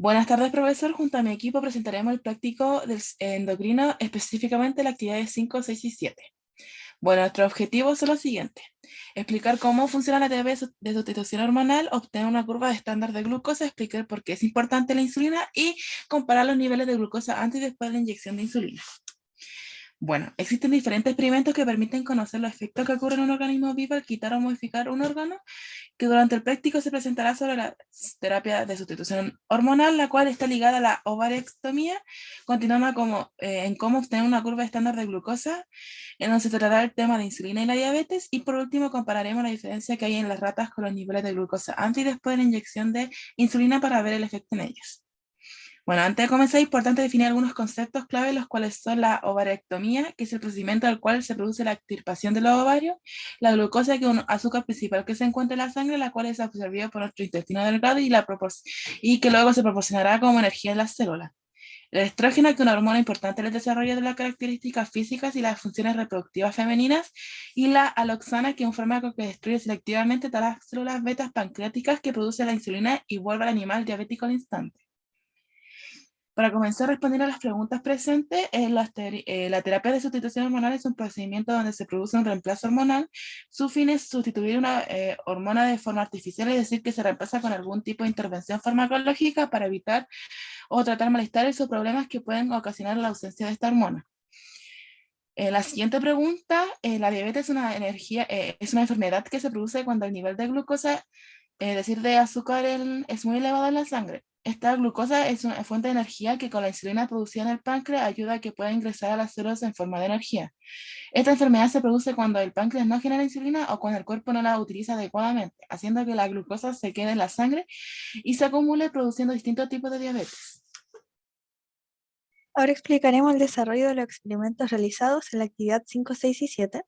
Buenas tardes, profesor. Junto a mi equipo presentaremos el práctico del endocrino, específicamente la actividad 5, 6 y 7. Bueno, nuestros objetivos son los siguientes. Explicar cómo funciona la terapia de sustitución hormonal, obtener una curva de estándar de glucosa, explicar por qué es importante la insulina y comparar los niveles de glucosa antes y después de la inyección de insulina. Bueno, existen diferentes experimentos que permiten conocer los efectos que ocurren en un organismo vivo al quitar o modificar un órgano, que durante el práctico se presentará sobre la terapia de sustitución hormonal, la cual está ligada a la ovarectomía, continuando como, eh, en cómo obtener una curva estándar de glucosa, en donde se tratará el tema de insulina y la diabetes, y por último compararemos la diferencia que hay en las ratas con los niveles de glucosa antes y después de la inyección de insulina para ver el efecto en ellas. Bueno, antes de comenzar es importante definir algunos conceptos clave, los cuales son la ovarectomía, que es el procedimiento al cual se produce la extirpación de los ovarios, la glucosa, que es un azúcar principal que se encuentra en la sangre, la cual es absorbida por nuestro intestino delgado y, y que luego se proporcionará como energía en las células. El estrógeno, que es una hormona importante en el desarrollo de las características físicas y las funciones reproductivas femeninas, y la aloxana, que es un fármaco que destruye selectivamente todas las células betas pancreáticas que produce la insulina y vuelve al animal diabético al instante. Para comenzar a responder a las preguntas presentes, eh, la, terapia de sustitución hormonal es un procedimiento donde se produce un reemplazo hormonal. Su fin es sustituir una eh, hormona de forma artificial, es decir, que se reemplaza con algún tipo de intervención farmacológica para evitar o tratar malestares o problemas que pueden ocasionar la ausencia de esta hormona. Eh, la siguiente pregunta, la diabetes es una, es una enfermedad que se produce cuando el nivel de glucosa, es decir, de azúcar es muy elevado en la sangre. Esta glucosa es una fuente de energía que con la insulina producida en el páncreas ayuda a que pueda ingresar a las células en forma de energía. Esta enfermedad se produce cuando el páncreas no genera insulina o cuando el cuerpo no la utiliza adecuadamente, haciendo que la glucosa se quede en la sangre y se acumule produciendo distintos tipos de diabetes. Ahora explicaremos el desarrollo de los experimentos realizados en la actividad 5, 6 y 7.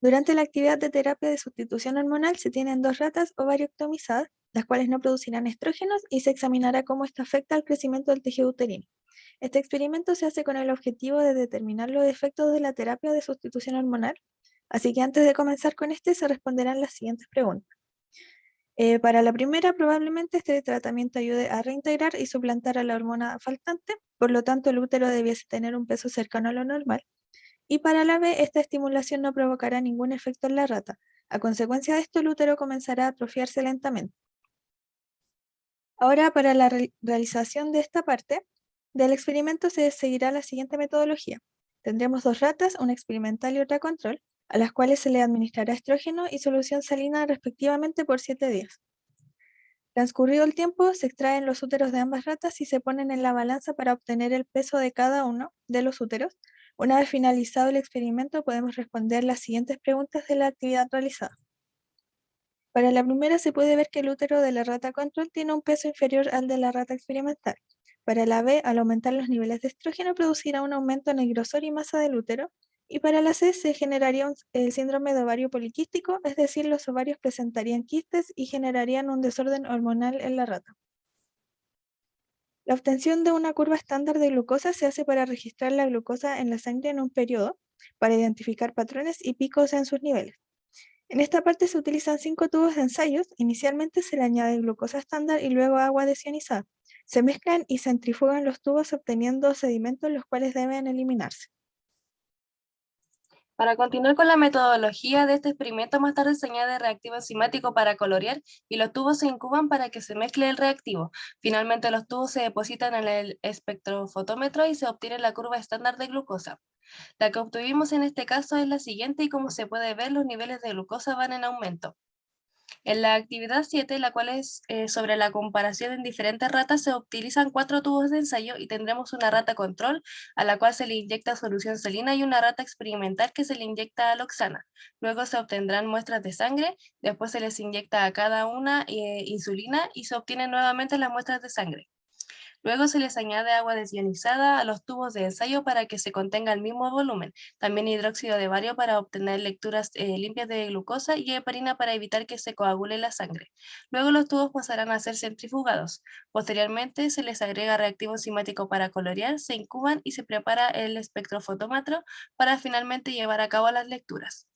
Durante la actividad de terapia de sustitución hormonal se tienen dos ratas ovarioctomizadas las cuales no producirán estrógenos y se examinará cómo esto afecta al crecimiento del tejido uterino. Este experimento se hace con el objetivo de determinar los efectos de la terapia de sustitución hormonal, así que antes de comenzar con este se responderán las siguientes preguntas. Eh, para la primera, probablemente este tratamiento ayude a reintegrar y suplantar a la hormona faltante, por lo tanto el útero debiese tener un peso cercano a lo normal. Y para la B, esta estimulación no provocará ningún efecto en la rata. A consecuencia de esto, el útero comenzará a atrofiarse lentamente. Ahora, para la realización de esta parte del experimento se seguirá la siguiente metodología. Tendremos dos ratas, una experimental y otra control, a las cuales se le administrará estrógeno y solución salina respectivamente por 7 días. Transcurrido el tiempo, se extraen los úteros de ambas ratas y se ponen en la balanza para obtener el peso de cada uno de los úteros. Una vez finalizado el experimento, podemos responder las siguientes preguntas de la actividad realizada. Para la primera se puede ver que el útero de la rata control tiene un peso inferior al de la rata experimental. Para la B, al aumentar los niveles de estrógeno producirá un aumento en el grosor y masa del útero, y para la C se generaría el síndrome de ovario poliquístico, es decir, los ovarios presentarían quistes y generarían un desorden hormonal en la rata. La obtención de una curva estándar de glucosa se hace para registrar la glucosa en la sangre en un periodo, para identificar patrones y picos en sus niveles. En esta parte se utilizan cinco tubos de ensayos. Inicialmente se le añade glucosa estándar y luego agua desionizada. Se mezclan y centrifugan los tubos obteniendo sedimentos los cuales deben eliminarse. Para continuar con la metodología de este experimento, más tarde se añade reactivo enzimático para colorear y los tubos se incuban para que se mezcle el reactivo. Finalmente los tubos se depositan en el espectrofotómetro y se obtiene la curva estándar de glucosa. La que obtuvimos en este caso es la siguiente y como se puede ver los niveles de glucosa van en aumento. En la actividad 7, la cual es eh, sobre la comparación en diferentes ratas, se utilizan cuatro tubos de ensayo y tendremos una rata control a la cual se le inyecta solución salina y una rata experimental que se le inyecta aloxana. Luego se obtendrán muestras de sangre, después se les inyecta a cada una eh, insulina y se obtienen nuevamente las muestras de sangre. Luego se les añade agua desionizada a los tubos de ensayo para que se contenga el mismo volumen. También hidróxido de bario para obtener lecturas eh, limpias de glucosa y heparina para evitar que se coagule la sangre. Luego los tubos pasarán a ser centrifugados. Posteriormente se les agrega reactivo enzimático para colorear, se incuban y se prepara el espectrofotómetro para finalmente llevar a cabo las lecturas.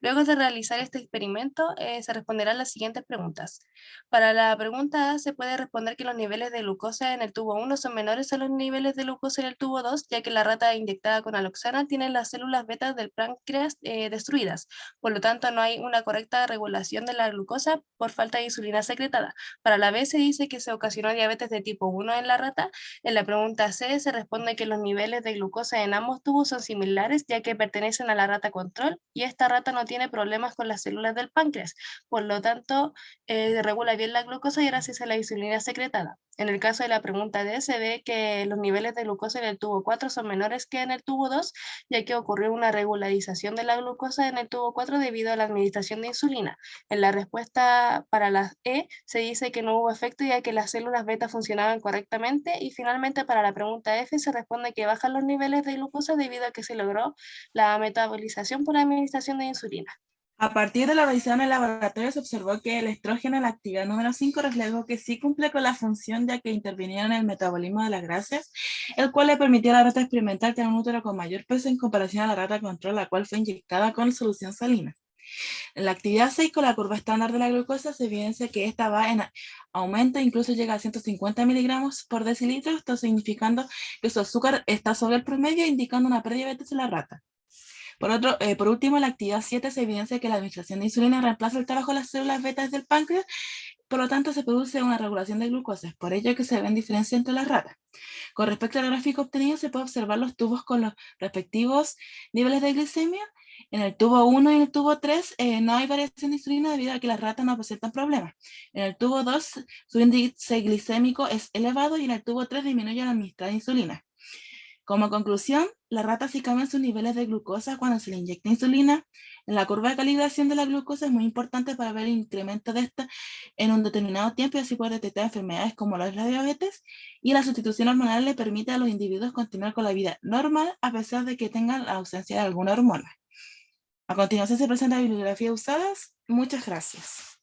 Luego de realizar este experimento, eh, se responderán las siguientes preguntas. Para la pregunta A, se puede responder que los niveles de glucosa en el tubo 1 son menores a los niveles de glucosa en el tubo 2, ya que la rata inyectada con aloxana tiene las células beta del páncreas eh, destruidas. Por lo tanto, no hay una correcta regulación de la glucosa por falta de insulina secretada. Para la B, se dice que se ocasionó diabetes de tipo 1 en la rata. En la pregunta C, se responde que los niveles de glucosa en ambos tubos son similares, ya que pertenecen a la rata control, y esta rata no tiene problemas con las células del páncreas, por lo tanto eh, regula bien la glucosa y gracias a la insulina secretada. En el caso de la pregunta D se ve que los niveles de glucosa en el tubo 4 son menores que en el tubo 2, ya que ocurrió una regularización de la glucosa en el tubo 4 debido a la administración de insulina. En la respuesta para la E se dice que no hubo efecto ya que las células beta funcionaban correctamente y finalmente para la pregunta F se responde que bajan los niveles de glucosa debido a que se logró la metabolización por administración de insulina. A partir de la revisión en el laboratorio se observó que el estrógeno en la actividad número 5 reflejó que sí cumple con la función ya que intervenía en el metabolismo de las grasas, el cual le permitió a la rata experimental tener un útero con mayor peso en comparación a la rata control, la cual fue inyectada con solución salina. En la actividad 6 con la curva estándar de la glucosa se evidencia que esta va en aumento, incluso llega a 150 miligramos por decilitro, esto significando que su azúcar está sobre el promedio, indicando una prediabetes en la rata. Por, otro, eh, por último, en la actividad 7 se evidencia que la administración de insulina reemplaza el trabajo de las células betas del páncreas, por lo tanto se produce una regulación de glucosa, por ello que se ven diferencias entre las ratas. Con respecto al gráfico obtenido, se puede observar los tubos con los respectivos niveles de glicemia. En el tubo 1 y en el tubo 3 eh, no hay variación de insulina debido a que las ratas no presentan problemas. En el tubo 2 su índice glicémico es elevado y en el tubo 3 disminuye la administrada insulina. Como conclusión, las ratas sí cambian sus niveles de glucosa cuando se le inyecta insulina. En la curva de calibración de la glucosa es muy importante para ver el incremento de esta en un determinado tiempo y así poder detectar enfermedades como la diabetes. Y la sustitución hormonal le permite a los individuos continuar con la vida normal a pesar de que tengan la ausencia de alguna hormona. A continuación se presenta la bibliografía usadas. Muchas gracias.